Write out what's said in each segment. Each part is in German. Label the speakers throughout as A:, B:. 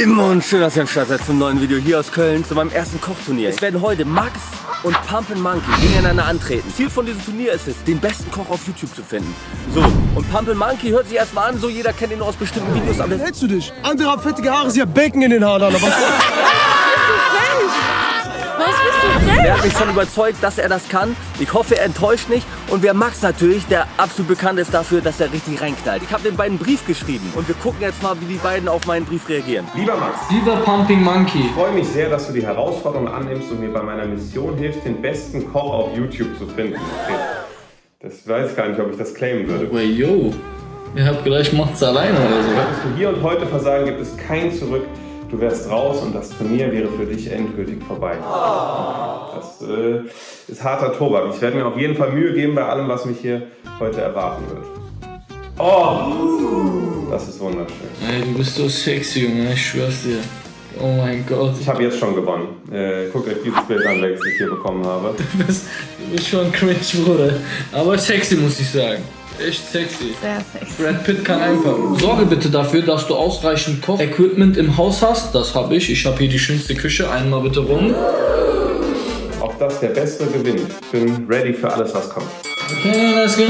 A: Lieben und schön, dass ihr am Start seid zum neuen Video hier aus Köln zu meinem ersten Kochturnier. Es werden heute Max und Pump Monkey gegeneinander antreten. Ziel von diesem Turnier ist es, den besten Koch auf YouTube zu finden. So, und Pump Monkey hört sich erstmal an, so jeder kennt ihn nur aus bestimmten Videos, aber
B: hältst du dich? Andere haben fettige Haare, sie haben Bacon in den Haaren. Aber
A: er hat mich schon überzeugt, dass er das kann. Ich hoffe, er enttäuscht nicht. Und wir Max natürlich, der absolut bekannt ist dafür, dass er richtig reinknallt. Ich habe den beiden einen Brief geschrieben und wir gucken jetzt mal, wie die beiden auf meinen Brief reagieren.
C: Lieber Max,
D: Lieber Pumping Monkey,
C: ich freue mich sehr, dass du die Herausforderung annimmst und mir bei meiner Mission hilfst, den besten Koch auf YouTube zu finden. Okay. Das weiß gar nicht, ob ich das claimen würde.
D: Wait, yo, ihr habt gleich macht's alleine oder so.
C: Solltest du hier und heute versagen, gibt es kein Zurück. Du wärst raus und das Turnier wäre für dich endgültig vorbei. Das äh, ist harter Tobak. Ich werde mir auf jeden Fall Mühe geben bei allem, was mich hier heute erwarten wird. Oh, das ist wunderschön.
D: Ey, du bist so sexy, Junge, ich schwör's dir. Oh mein Gott,
C: Ich habe jetzt schon gewonnen. Äh, guckt euch dieses Bild an, welches ich hier bekommen habe.
D: du bist, du bist schon cringe, Bruder. Aber sexy, muss ich sagen. Echt sexy.
E: Sehr sexy.
D: Brad Pitt kann einpacken. Sorge bitte dafür, dass du ausreichend Koch-Equipment im Haus hast. Das habe ich. Ich habe hier die schönste Küche. Einmal bitte rum.
C: Auf das der Bessere gewinnt. Bin ready für alles, was kommt.
D: Okay, let's go.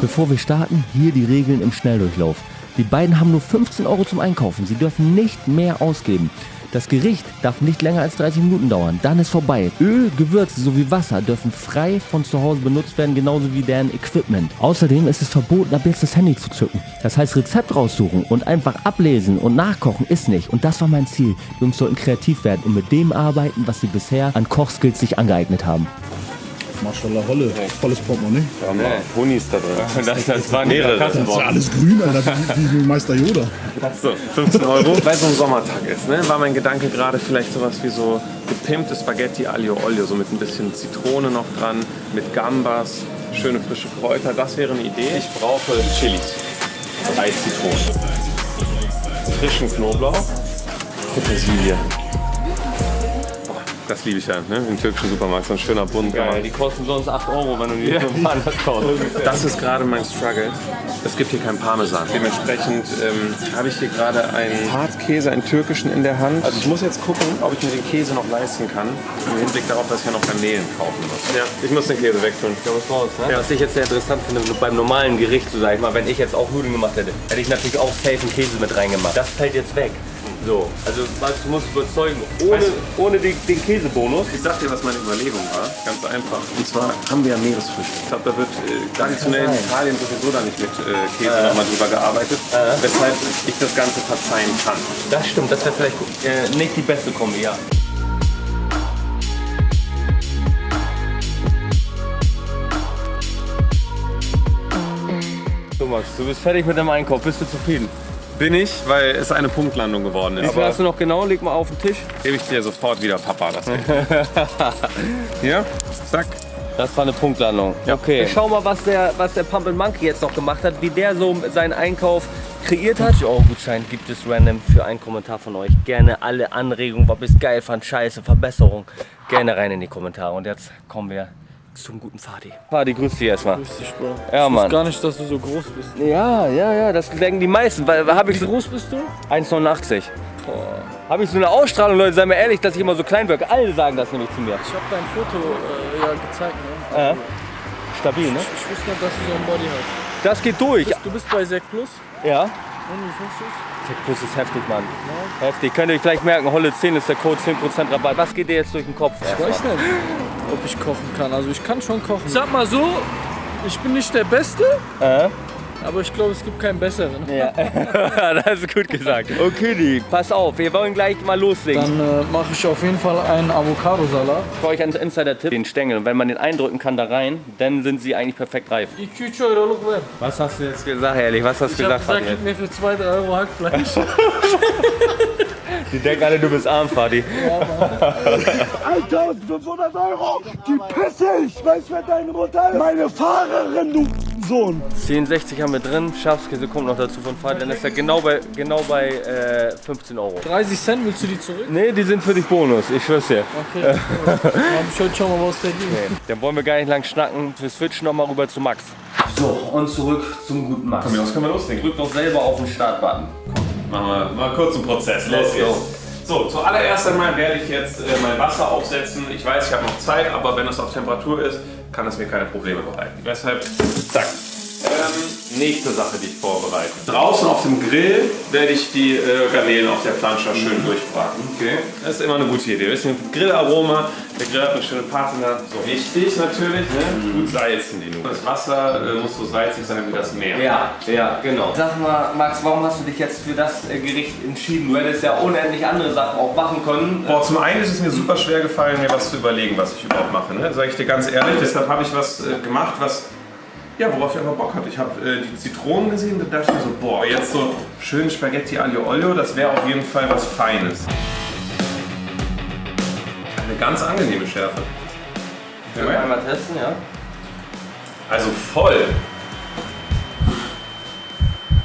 A: Bevor wir starten, hier die Regeln im Schnelldurchlauf. Die beiden haben nur 15 Euro zum Einkaufen. Sie dürfen nicht mehr ausgeben. Das Gericht darf nicht länger als 30 Minuten dauern. Dann ist vorbei. Öl, Gewürze sowie Wasser dürfen frei von zu Hause benutzt werden, genauso wie deren Equipment. Außerdem ist es verboten, ab jetzt das Handy zu zücken. Das heißt, Rezept raussuchen und einfach ablesen und nachkochen ist nicht. Und das war mein Ziel. Die Jungs sollten kreativ werden und mit dem arbeiten, was sie bisher an Kochskills sich angeignet haben.
B: Maschallah, Holle. Volles Portemonnaie.
C: Da haben wir Honis da drin.
A: Das, das waren
C: mehrere.
B: Das ist ja alles grün, Alter. Wie, wie Meister Yoda.
C: So, 15 Euro. Weil so ein Sommertag ist, ne, war mein Gedanke gerade vielleicht sowas wie so gepimpte Spaghetti Aglio Olio, so mit ein bisschen Zitrone noch dran, mit Gambas, schöne frische Kräuter. Das wäre eine Idee. Ich brauche Chilis, drei Zitronen, frischen Knoblauch, Petersilie. Das liebe ich ja, ne? im türkischen Supermarkt, so ein schöner Bund.
A: Die kosten sonst 8 Euro, wenn du die woanders kaufst.
C: Das ist gerade mein Struggle. Es gibt hier keinen Parmesan. Dementsprechend ähm, habe ich hier gerade einen Hartkäse, einen türkischen in der Hand. Also ich muss jetzt gucken, ob ich mir den Käse noch leisten kann. Im Hinblick darauf, dass ich ja noch Garnelen kaufen muss. Ja, ich muss den Käse wegtun.
A: Ja, was raus, ne? Was ich jetzt sehr interessant finde, beim normalen Gericht, so sag ich mal, wenn ich jetzt auch Nudeln gemacht hätte, hätte ich natürlich auch safe einen Käse mit reingemacht. Das fällt jetzt weg. So, also du musst überzeugen, ohne,
C: Weißt
A: ohne die, den Käsebonus.
C: Ich sag dir, was meine Überlegung war. Ganz einfach. Und zwar haben wir ja Meeresfrüchte. Ich glaube, da wird äh, traditionell in Italien sowieso da nicht mit äh, Käse nochmal drüber gearbeitet. Weshalb ich das Ganze verzeihen kann.
A: Das stimmt, das wäre vielleicht äh, nicht die beste Kombi, ja. So Max, du bist fertig mit dem Einkauf, bist du zufrieden?
C: Bin ich, weil es eine Punktlandung geworden ist.
A: Wie viel hast du noch genau? Leg mal auf den Tisch.
C: gebe ich dir sofort wieder, Papa. Das Hier, zack.
A: Das war eine Punktlandung.
C: Ja.
A: Okay. Ich schau mal, was der, was der Pump Monkey jetzt noch gemacht hat, wie der so seinen Einkauf kreiert hat. 50 Euro Gutschein gibt es random für einen Kommentar von euch. Gerne alle Anregungen, was ihr geil fand, Scheiße, Verbesserung. Gerne rein in die Kommentare. Und jetzt kommen wir zum guten Fadi. Fadi, grüß dich erstmal.
D: Grüß dich, Bro.
A: Ja,
D: Ich
A: Mann.
D: wusste gar nicht, dass du so groß bist.
A: Ja, ja, ja, das denken die meisten. Weil, habe ich
D: Wie
A: so
D: groß bist du?
A: 1,89. Habe ich so eine Ausstrahlung, Leute, sei mir ehrlich, dass ich immer so klein wirke. Alle sagen das nämlich zu mir.
D: Ich habe dein Foto äh, ja gezeigt, ne?
A: Äh, stabil, ne?
D: Ich wusste nicht, dass du so ein Body hast.
A: Das geht durch.
D: Du bist bei Sek Plus.
A: Ja.
D: Und wie findest du's?
A: Der Kurs ist heftig, Mann. Heftig. Könnt ihr euch gleich merken, Holle 10 ist der Code, 10% Rabatt. Was geht dir jetzt durch den Kopf?
D: Ich weiß nicht, ob ich kochen kann. Also ich kann schon kochen. Ich sag mal so, ich bin nicht der Beste,
A: Äh?
D: aber ich glaube, es gibt keinen besseren.
A: Ja. das ist gut gesagt. Okay, die. Pass auf, wir wollen gleich mal loslegen.
D: Dann äh, mache ich auf jeden Fall einen Avocado-Salat.
A: Ich euch einen Insider-Tipp. Den Stängel. Und wenn man den eindrücken kann da rein, dann sind sie eigentlich perfekt reif.
D: 2 Euro wert.
A: Was hast du jetzt gesagt, ehrlich? Was hast du
D: Ich habe
A: gesagt,
D: gesagt, gib mir für 2 Euro Hackfleisch.
A: Die denken alle, du bist arm, Fadi.
B: 1500 Euro, die pisse ich. Weißt du, wer deine Mutter ist? Meine Fahrerin, du Sohn.
A: 10,60 haben wir drin. Schafskäse kommt noch dazu von Fadi. Dann ist er genau bei, genau bei äh, 15 Euro.
D: 30 Cent, willst du die zurück?
A: Nee, die sind für dich Bonus. Ich schwör's dir.
D: Okay. Dann hab ich heute schon mal was verdient.
A: Dann wollen wir gar nicht lang schnacken. Wir switchen noch mal rüber zu Max. So, und zurück zum guten Max.
C: Mir aus können wir loslegen.
A: Drück doch selber auf den Startbutton.
C: Machen wir mal kurz einen Prozess. Los geht's. So, zuallererst einmal werde ich jetzt äh, mein Wasser aufsetzen. Ich weiß, ich habe noch Zeit, aber wenn es auf Temperatur ist, kann es mir keine Probleme bereiten. Deshalb, zack. Ähm, nächste Sache, die ich vorbereite. Draußen auf dem Grill werde ich die äh, Garnelen auf der Planscher schön durchbraten. Okay. Das ist immer eine gute Idee. Ein bisschen Grillaroma. Der Grill hat eine schöne Patina. So wichtig natürlich, ne? Gut salzen die nur. Das Wasser äh, muss so salzig sein wie das Meer.
A: Ja, ja, genau. Sag mal, Max, warum hast du dich jetzt für das äh, Gericht entschieden? Du hättest ja unendlich andere Sachen auch machen können.
C: Boah, zum einen ist es mir super schwer gefallen, mir was zu überlegen, was ich überhaupt mache. Ne? Sag ich dir ganz ehrlich. Deshalb habe ich was äh, gemacht, was ja, worauf ich einfach Bock hatte. Ich habe äh, die Zitronen gesehen und dachte mir so, boah, jetzt so schön Spaghetti Aglio Olio, das wäre auf jeden Fall was Feines. Eine ganz angenehme Schärfe.
A: Können wir einmal testen, ja?
C: Also voll.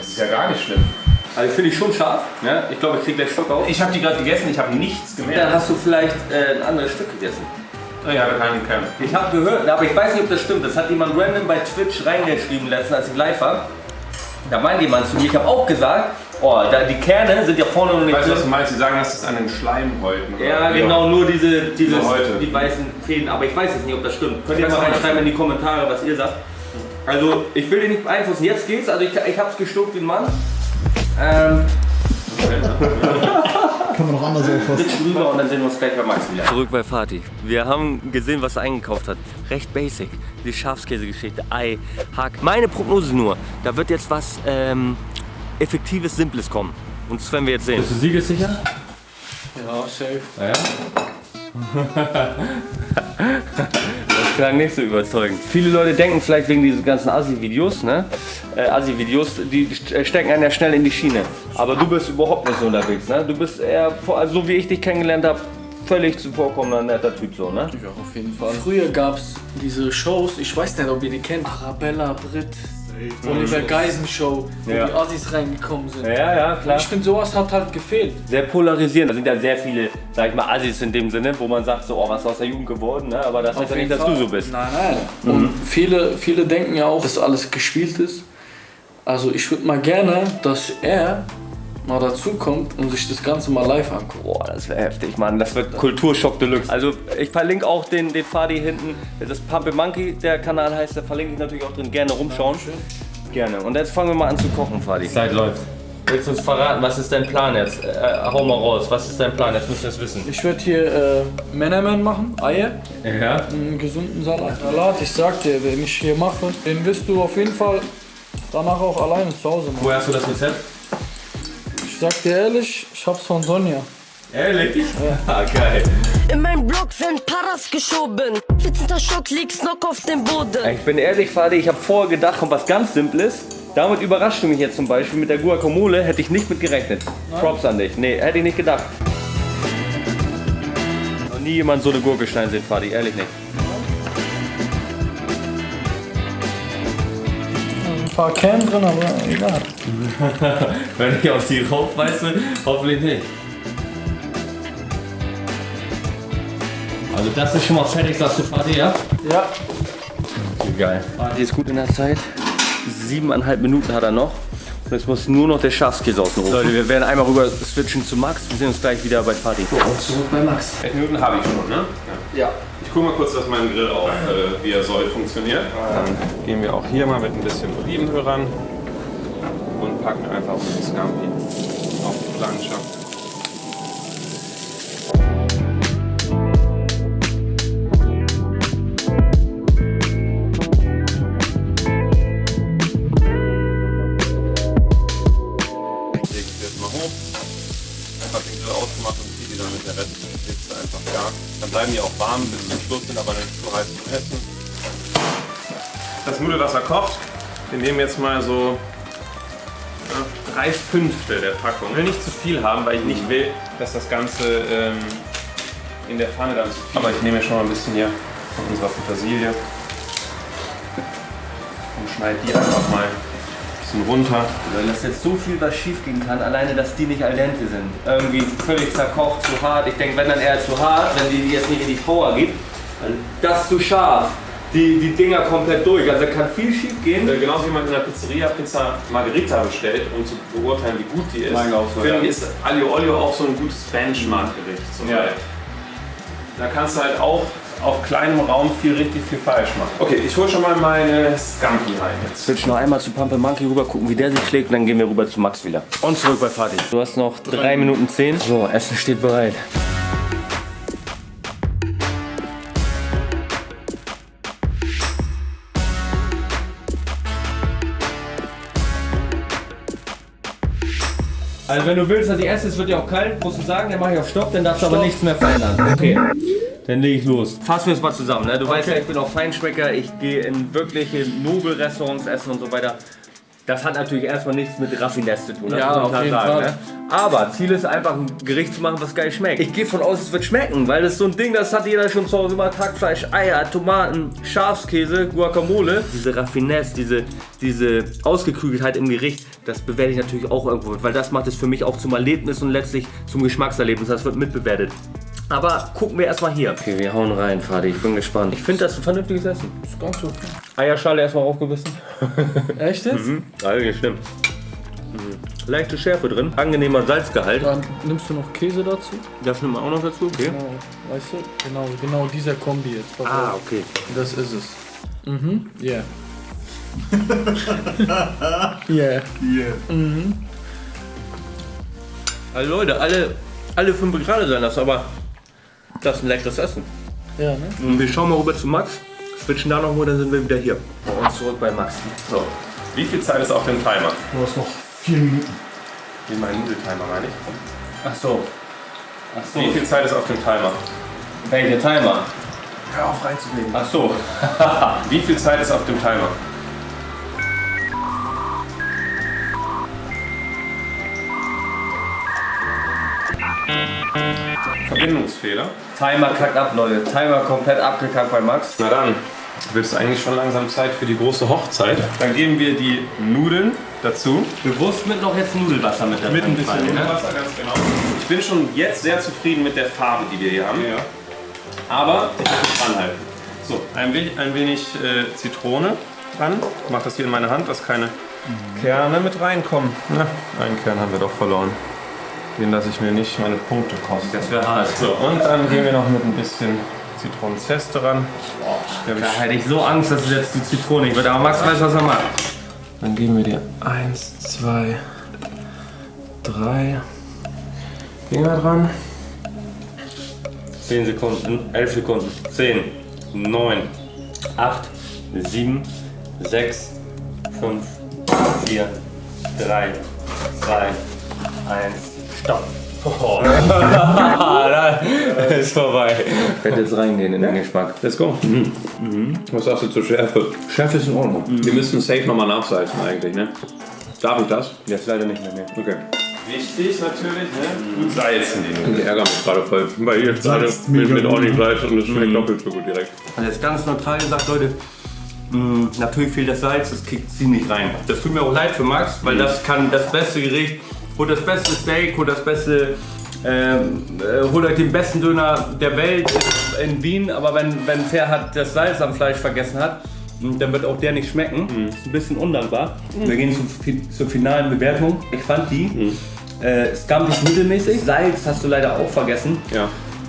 C: Es ist ja gar nicht schlimm.
A: Also finde ich schon scharf. Ja? Ich glaube, ich kriege gleich Schock auf.
C: Ich habe die gerade gegessen, ich habe nichts
A: Dann
C: gemerkt.
A: hast du vielleicht äh, ein anderes Stück gegessen.
C: Oh ja, keinen Kern.
A: Ich habe gehört, aber ich weiß nicht, ob das stimmt. Das hat jemand random bei Twitch reingeschrieben letztens, als ich live war. Da meinte jemand zu mir, ich habe auch gesagt, oh, da, die Kerne sind ja vorne noch nicht
C: Weißt du, was du meinst? Sie sagen, das ist an den Schleimhäuten. oder?
A: Ja, genau, nur diese, dieses,
C: heute.
A: die weißen Fäden. Aber ich weiß jetzt nicht, ob das stimmt. Könnt ihr mal reinschreiben in die Kommentare, was ihr sagt. Also, ich will dich nicht beeinflussen. Jetzt geht's. Also, ich, ich hab's gestuckt wie ein Mann. Ähm,
F: Kann man noch anders auffassen.
A: Sitz drüber und dann sehen wir uns gleich bei Max wieder. Zurück bei Fatih. Wir haben gesehen, was er eingekauft hat. Recht basic. Die Schafskäsegeschichte, Ei, Hack. Meine Prognose nur, da wird jetzt was ähm, Effektives, Simples kommen. Und das werden wir jetzt sehen.
D: Bist du siegessicher? Ja, safe.
A: Das klang nicht so überzeugend. Viele Leute denken vielleicht wegen diesen ganzen Assi-Videos, ne? Äh, Assi-Videos, die st- stecken einen ja schnell in die Schiene. Aber du bist überhaupt nicht so unterwegs, ne? Du bist eher, vor- also so wie ich dich kennengelernt habe, völlig zuvorkommender, netter Typ so, ne?
D: Ja, auf jeden Fall. Früher gab es diese Shows, ich weiß nicht, ob ihr die kennt. Arabella, Brit, Oliver Geisen Show, wo
A: Ja.
D: die Assis reingekommen sind.
A: Ja, ja, klar.
D: Ich finde, sowas hat halt gefehlt.
A: Sehr polarisierend. Da sind ja sehr viele, sag ich mal, Assis in dem Sinne, wo man sagt so, oh, was ist aus der Jugend geworden, ne? Aber das heißt ja nicht, dass du so bist.
D: Nein, nein. Und viele, viele denken ja auch, dass alles gespielt ist. Also ich würde mal gerne, dass er mal dazu kommt und sich das Ganze mal live anguckt.
A: Boah, das wäre heftig, Mann. Das wird Kulturschock Deluxe. Also ich verlinke auch den, den Fadi hinten. Das ist Pump Monkey, der Kanal heißt. Da verlinke ich natürlich auch drin. Gerne rumschauen. Gerne. Und jetzt fangen wir mal an zu kochen, Fadi. Zeit läuft. Willst du uns verraten, was ist dein Plan jetzt? Äh, hau mal raus, was ist dein Plan? Jetzt müssen wir es wissen.
D: Ich werde hier äh, Menemen machen, Eier,
A: Ja?
D: einen gesunden Salat. Salat, ich sag dir, den ich hier mache, den wirst du auf jeden Fall danach auch alleine zu Hause machen.
A: Woher hast du das Rezept?
D: Ich sag dir ehrlich, ich hab's von Sonja.
A: Ehrlich? Ja. geil.
E: In meinem Block sind Paras geschoben. 14. Stock liegt's noch auf dem Boden.
A: Ich bin ehrlich, Fadi, ich habe vorher gedacht, kommt was ganz Simples. Damit überrascht du mich jetzt zum Beispiel mit der Guacamole, hätte ich nicht mit gerechnet. Props an dich. Nee, hätte ich nicht gedacht. Noch nie jemand so eine Gurke schneiden sehen, Fadi, ehrlich nicht.
D: Paar Kern drin, aber egal.
A: Wenn ich auf die rauf, weißt du, hoffentlich nicht. Also das ist schon mal fertig, sagst du, Fadi, ja?
D: Ja.
A: Geil. Fadi ist gut in der Zeit. Siebeneinhalb Minuten hat er noch. Und jetzt muss nur noch der Schafskäse außen rum. Leute, wir werden einmal rüber switchen zu Max. Wir sehen uns gleich wieder bei Fadi.
D: Zurück bei Max.
C: Elf Minuten habe ich schon, ne?
D: Ja.
C: Ich gucke mal kurz, dass mein Grill auch, äh, wie er soll, funktioniert. Dann gehen wir auch hier mal mit ein bisschen Olivenöl ran und packen einfach unseren Scampi auf die Plansche. Kocht. Wir nehmen jetzt mal so ja, drei Fünftel der Packung. Ich will nicht zu viel haben, weil ich nicht will, dass das Ganze ähm, in der Pfanne dann zu viel Aber ich nehme schon mal ein bisschen hier von unserer Petersilie und schneide die einfach mal ein bisschen runter.
A: Weil das jetzt so viel was schief gehen kann, alleine dass die nicht al dente sind. Irgendwie völlig zerkocht, zu hart. Ich denke, wenn dann eher zu hart, wenn die jetzt nicht in die Power gibt, dann das zu scharf. Die, die Dinger komplett durch. Also kann viel schief gehen.
C: Äh, Genauso wie man in der Pizzeria Pizza Margherita bestellt, um zu beurteilen, wie gut die ist.
A: Meine auch so,
C: Finde
A: ja.
C: ich, ist Aglio Olio auch so ein gutes Benchmark-Gericht. So
A: Ja.
C: Da kannst du halt auch auf kleinem Raum viel richtig viel falsch machen. Okay, ich hole schon mal meine Scampi rein jetzt.
A: Switch noch einmal zu Pumpe Monkey rüber, gucken, wie der sich schlägt, und dann gehen wir rüber zu Max wieder. Und zurück bei Fatih. Du hast noch 3 Minuten 10. So, Essen steht bereit. Also wenn du willst, dass ich esse, es wird ja auch kalt, musst du sagen, dann mache ich auf Stopp, dann darfst du aber nichts mehr verändern. Okay, dann lege ich los. Fassen wir es mal zusammen, ne? Du weißt ja, ich bin auch Feinschmecker, ich gehe in wirkliche Nobelrestaurants essen und so weiter. Das hat natürlich erstmal nichts mit Raffinesse zu tun, das
D: Ja,
A: muss man
D: auf
A: klar
D: jeden
A: sagen.
D: Fall.
A: Ne? Aber Ziel ist einfach, ein Gericht zu machen, was geil schmeckt. Ich gehe von aus, es wird schmecken, weil das ist so ein Ding, das hat jeder schon zu Hause immer. Hackfleisch, Eier, Tomaten, Schafskäse, Guacamole. Diese Raffinesse, diese, diese Ausgeklügeltheit im Gericht, das bewerte ich natürlich auch irgendwo weil das macht es für mich auch zum Erlebnis und letztlich zum Geschmackserlebnis. Das wird mitbewertet. Aber gucken wir erstmal hier. Okay, wir hauen rein, Fadi. Ich bin gespannt. Ich finde das ein vernünftiges Essen.
D: Ist ganz okay.
A: Eierschale erstmal aufgebissen.
D: Echt jetzt?
A: Eigentlich stimmt. Mhm. Leichte Schärfe drin, angenehmer Salzgehalt.
D: Dann nimmst du noch Käse dazu.
A: Das nimmt man auch noch dazu, okay?
D: Genau, weißt du? Genau, genau dieser Kombi jetzt.
A: Ah, okay.
D: Das ist es. Mhm, yeah. yeah.
A: Also Leute, alle, alle fünf gerade sein das, aber das ist ein leckeres Essen.
D: Ja, ne?
A: Und wir schauen mal rüber zu Max, switchen da nochmal, dann sind wir wieder hier. Bei uns zurück bei Max.
C: So, wie viel Zeit ist auf dem Timer?
B: Du hast noch vier Minuten.
C: Wie mein Nudeltimer meine ich.
A: Ach so. Ach so.
C: Wie viel Zeit ist auf dem Timer?
A: Welcher Timer?
C: Hör auf reinzulegen.
A: Ach so.
C: Wie viel Zeit ist auf dem Timer? Verbindungsfehler.
A: Timer kackt ab, Leute. Timer komplett abgekackt bei Max.
C: Na dann, wird es eigentlich schon langsam Zeit für die große Hochzeit. Dann geben wir die Nudeln dazu.
A: Bewusst mit noch jetzt Nudelwasser mit dabei.
C: Mit ein bisschen
A: ne?
C: Nudelwasser, ganz genau. Ich bin schon jetzt sehr zufrieden mit der Farbe, die wir hier haben. Aber ich muss dranhalten. So, ein wenig, ein wenig äh, Zitrone dran. Ich mache das hier in meine Hand, dass keine Kerne mit reinkommen. Na, einen Kern haben wir doch verloren. Den lasse ich mir nicht meine Punkte kosten.
A: Das wäre hart.
C: So, und dann gehen wir noch mit ein bisschen Zitronenzeste ran. Hab
A: Da
C: ich
A: hätte ich so Angst, dass es jetzt die Zitrone nicht wird. Aber Max weiß, was er macht.
C: Dann geben wir dir eins, zwei, drei Finger dran.
A: 10 Sekunden, 11 Sekunden, 10, 9, 8, 7, 6, 5, 4, 3, 2, 1, Stopp. Oh. ist vorbei. Ich werde jetzt reingehen in den Geschmack.
C: Let's go. Was sagst du zur Schärfe?
A: Schärfe ist in Ordnung.
C: Wir müssten safe nochmal nachsalzen eigentlich, ne? Darf ich das?
A: Jetzt leider nicht mehr. Nee.
C: Okay. Wichtig natürlich, ne? Gut salzen. Ich ärgere mich gerade voll, weil ihr jetzt alle
B: Salzt
C: mit, mit ordentlich Salz und es schmeckt doppelt so gut direkt.
A: Also jetzt ganz neutral gesagt, Leute, mh, natürlich fehlt das Salz, das kriegt sie nicht rein. Das tut mir auch leid für Max, weil das kann das beste Gericht, holt das beste Steak, holt das beste, ähm, äh, holt euch den besten Döner der Welt in Wien, aber wenn, wenn Ferhat das Salz am Fleisch vergessen hat, hm, dann wird auch der nicht schmecken. Mhm. Ist ein bisschen undankbar. Mhm. Wir gehen zu, zur finalen Bewertung. Ich fand die mhm. äh, scamtig mittelmäßig. Salz hast du leider auch vergessen.
C: Ja.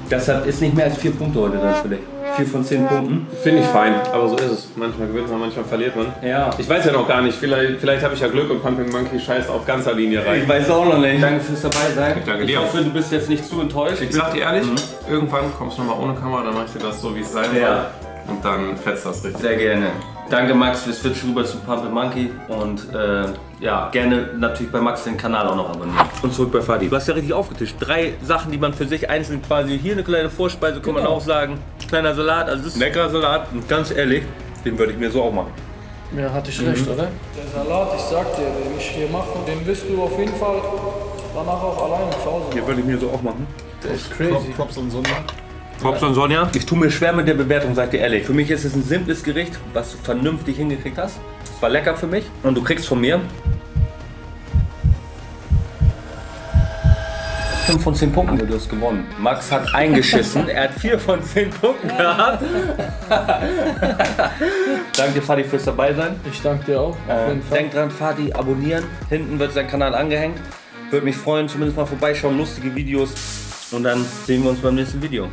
A: Deshalb ist nicht mehr als vier Punkte heute dann für dich. 4 von 10 Punkten.
C: Finde ich fein, aber so ist es. Manchmal gewinnt man, manchmal verliert man.
A: Ja.
C: Ich weiß ja noch gar nicht, vielleicht, vielleicht habe ich ja Glück und Pumping Monkey scheißt auf ganzer Linie rein.
A: Ich weiß auch noch nicht. Danke fürs dabei sein.
C: Ich danke dir.
A: Ich hoffe, du bist jetzt nicht zu enttäuscht.
C: Ich sag dir ehrlich, mhm. irgendwann kommst du nochmal ohne Kamera, dann mache ich dir das so, wie es sein
A: ja. soll.
C: Und dann fetzt das richtig.
A: Sehr gerne. Danke Max, wir switchen rüber zu Pump Monkey und äh, ja, gerne natürlich bei Max den Kanal auch noch abonnieren. Und zurück bei Fadi. Du hast ja richtig aufgetischt. Drei Sachen, die man für sich einzeln quasi, hier eine kleine Vorspeise, kann man auch sagen. Kleiner Salat, also das ist leckerer Salat. Und ganz ehrlich, den würde ich mir so auch machen.
D: Ja, hatte ich recht, oder? Der Salat, ich sag dir, den ich hier mache, den wirst du auf jeden Fall danach auch alleine zu Hause
A: Den würde ich mir so auch machen.
D: Das ist crazy.
B: Props an Sonja.
A: Props an Sonja. Ich tue mir schwer mit der Bewertung, sag dir ehrlich. Für mich ist es ein simples Gericht, was du vernünftig hingekriegt hast. Es war lecker für mich und du kriegst von mir 5 von 10 Punkten, du hast gewonnen. Max hat eingeschissen, er hat 4 von 10 Punkten gehabt. danke Fadi fürs dabei sein.
D: Ich danke dir auch.
A: Äh, denkt dran, Fadi abonnieren. Hinten wird sein Kanal angehängt. Würde mich freuen, zumindest mal vorbeischauen, lustige Videos. Und dann sehen wir uns beim nächsten Video.